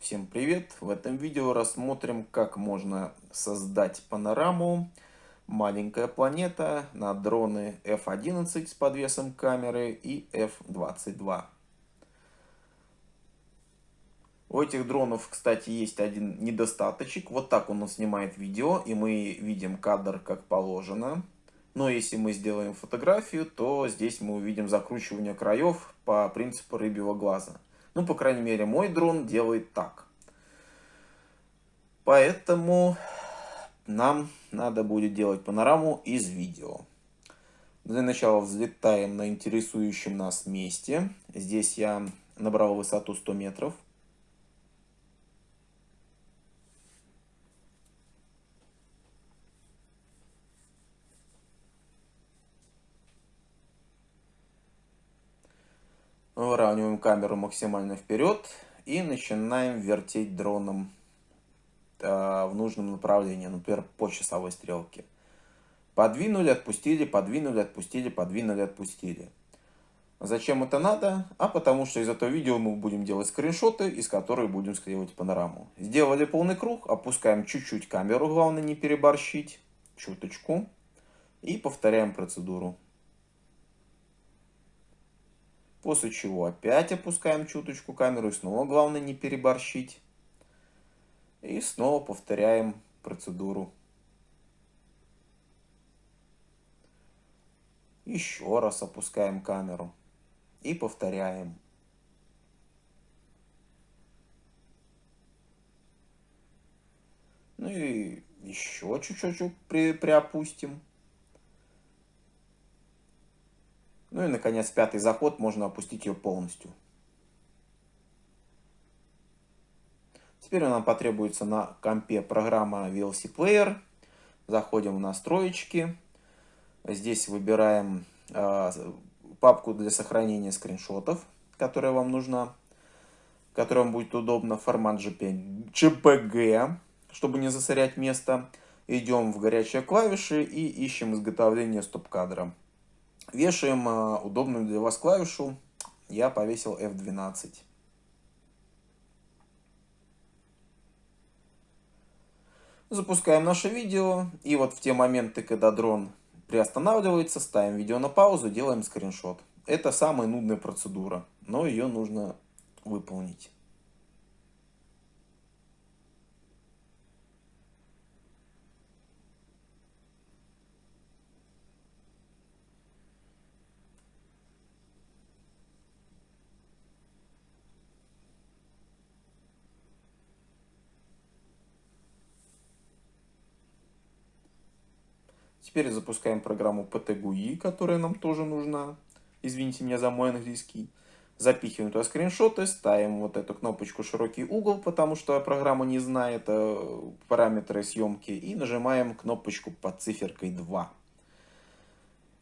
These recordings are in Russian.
Всем привет! В этом видео рассмотрим, как можно создать панораму «Маленькая планета» на дроны F-11 с подвесом камеры и F-22. У этих дронов, кстати, есть один недостаточек. Вот так он снимает видео, и мы видим кадр как положено. Но если мы сделаем фотографию, то здесь мы увидим закручивание краев по принципу рыбьего глаза. Ну, по крайней мере, мой дрон делает так. Поэтому нам надо будет делать панораму из видео. Для начала взлетаем на интересующем нас месте. Здесь я набрал высоту 100 метров. Выравниваем камеру максимально вперед и начинаем вертеть дроном э, в нужном направлении, например, по часовой стрелке. Подвинули, отпустили, подвинули, отпустили, подвинули, отпустили. Зачем это надо? А потому что из этого видео мы будем делать скриншоты, из которых будем склеивать панораму. Сделали полный круг, опускаем чуть-чуть камеру, главное не переборщить, чуточку. И повторяем процедуру. После чего опять опускаем чуточку камеру и снова главное не переборщить. И снова повторяем процедуру. Еще раз опускаем камеру и повторяем. Ну и еще чуть-чуть при, приопустим. Ну и, наконец, пятый заход, можно опустить ее полностью. Теперь нам потребуется на компе программа VLC Player. Заходим в настройки. Здесь выбираем э, папку для сохранения скриншотов, которая вам нужна, которая вам будет удобно, формат JPG, чтобы не засорять место. Идем в горячие клавиши и ищем изготовление стоп-кадра. Вешаем а, удобную для вас клавишу. Я повесил F12. Запускаем наше видео. И вот в те моменты, когда дрон приостанавливается, ставим видео на паузу, делаем скриншот. Это самая нудная процедура, но ее нужно выполнить. Теперь запускаем программу PTGUI, которая нам тоже нужна. Извините меня за мой английский. Запихиваем туда скриншоты, ставим вот эту кнопочку широкий угол, потому что программа не знает э, параметры съемки. И нажимаем кнопочку под циферкой 2.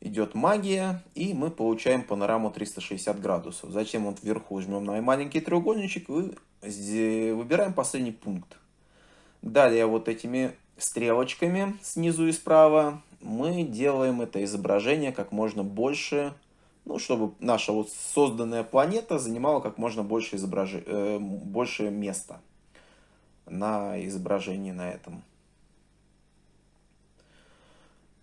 Идет магия, и мы получаем панораму 360 градусов. Затем вот вверху жмем на маленький треугольничек и выбираем последний пункт. Далее вот этими стрелочками снизу и справа мы делаем это изображение как можно больше, ну, чтобы наша вот созданная планета занимала как можно больше, изображ... э, больше места на изображении на этом.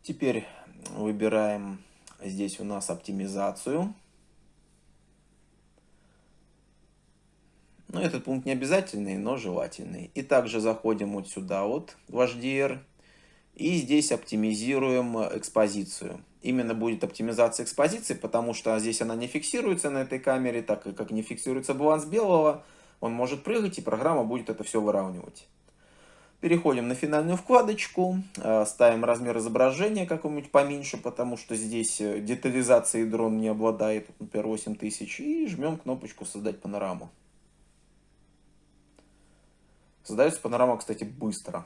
Теперь выбираем здесь у нас оптимизацию. Но этот пункт не обязательный, но желательный. И также заходим вот сюда вот в HDR и здесь оптимизируем э, экспозицию. Именно будет оптимизация экспозиции, потому что здесь она не фиксируется на этой камере, так как не фиксируется баланс белого, он может прыгать, и программа будет это все выравнивать. Переходим на финальную вкладочку, э, ставим размер изображения какой-нибудь поменьше, потому что здесь э, детализации дрон не обладает, например, 8000, и жмем кнопочку «Создать панораму». Создается панорама, кстати, быстро.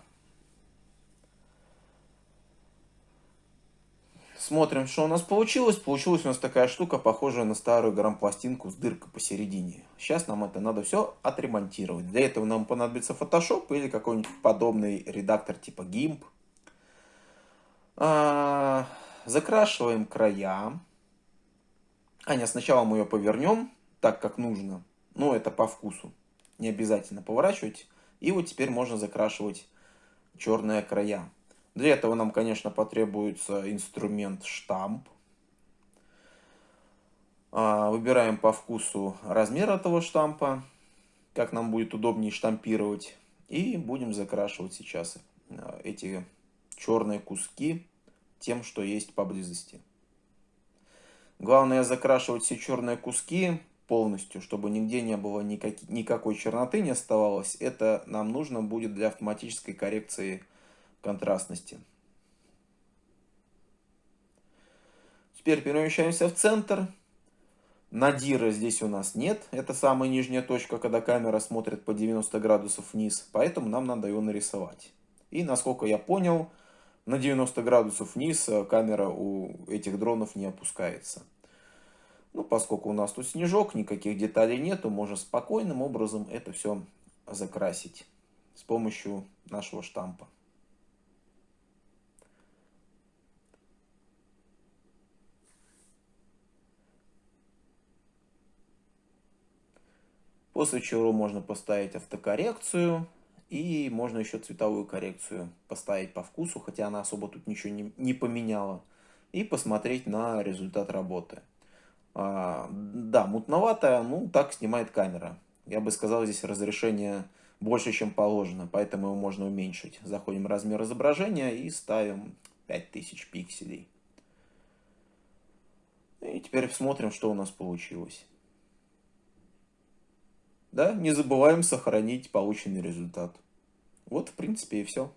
Смотрим, что у нас получилось. Получилась у нас такая штука, похожая на старую грампластинку с дыркой посередине. Сейчас нам это надо все отремонтировать. Для этого нам понадобится Photoshop или какой-нибудь подобный редактор типа GIMP. А, закрашиваем края. А нет, сначала мы ее повернем так, как нужно. Ну, это по вкусу. не обязательно поворачивать. И вот теперь можно закрашивать черные края. Для этого нам, конечно, потребуется инструмент штамп. А, выбираем по вкусу размер этого штампа, как нам будет удобнее штампировать. И будем закрашивать сейчас а, эти черные куски тем, что есть поблизости. Главное закрашивать все черные куски полностью, чтобы нигде не было никак, никакой черноты не оставалось. Это нам нужно будет для автоматической коррекции контрастности. Теперь перемещаемся в центр. Надира здесь у нас нет. Это самая нижняя точка, когда камера смотрит по 90 градусов вниз. Поэтому нам надо его нарисовать. И насколько я понял, на 90 градусов вниз э, камера у этих дронов не опускается. Ну, поскольку у нас тут снежок, никаких деталей нету, можно спокойным образом это все закрасить с помощью нашего штампа. После чего можно поставить автокоррекцию. И можно еще цветовую коррекцию поставить по вкусу, хотя она особо тут ничего не, не поменяла. И посмотреть на результат работы. А, да, мутноватая, ну так снимает камера. Я бы сказал, здесь разрешение больше, чем положено, поэтому его можно уменьшить. Заходим в размер изображения и ставим 5000 пикселей. И теперь смотрим, что у нас получилось. Да, не забываем сохранить полученный результат. Вот, в принципе, и все.